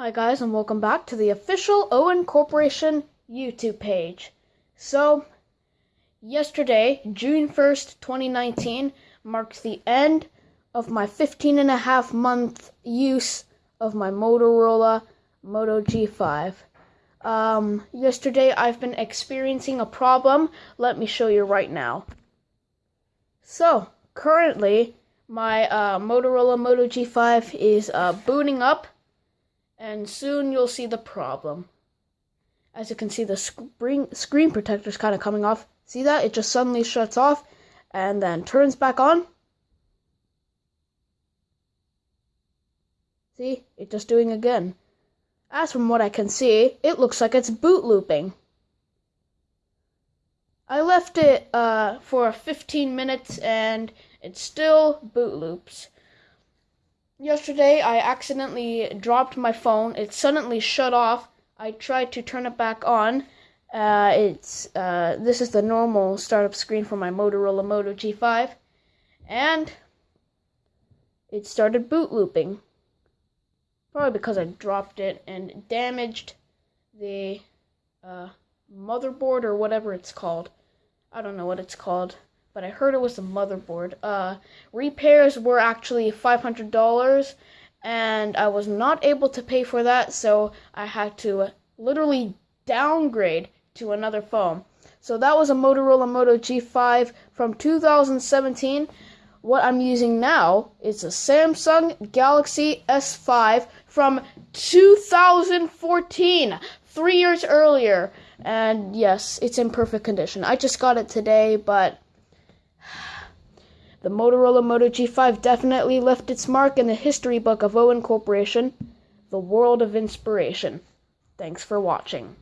Hi guys and welcome back to the official Owen Corporation YouTube page. So, yesterday, June 1st, 2019, marks the end of my 15 and a half month use of my Motorola Moto G5. Um, yesterday I've been experiencing a problem. Let me show you right now. So, currently, my uh, Motorola Moto G5 is uh, booting up and soon you'll see the problem. As you can see, the screen, screen protector is kind of coming off. See that? It just suddenly shuts off and then turns back on. See? It's just doing again. As from what I can see, it looks like it's boot looping. I left it uh, for 15 minutes and it still boot loops. Yesterday, I accidentally dropped my phone. It suddenly shut off. I tried to turn it back on. Uh, it's uh, this is the normal startup screen for my Motorola Moto G5, and it started boot looping. Probably because I dropped it and damaged the uh, motherboard or whatever it's called. I don't know what it's called but I heard it was the motherboard. Uh, repairs were actually $500, and I was not able to pay for that, so I had to literally downgrade to another phone. So that was a Motorola Moto G5 from 2017. What I'm using now is a Samsung Galaxy S5 from 2014, three years earlier. And yes, it's in perfect condition. I just got it today, but the Motorola Moto G5 definitely left its mark in the history book of Owen Corporation, the world of inspiration. Thanks for watching.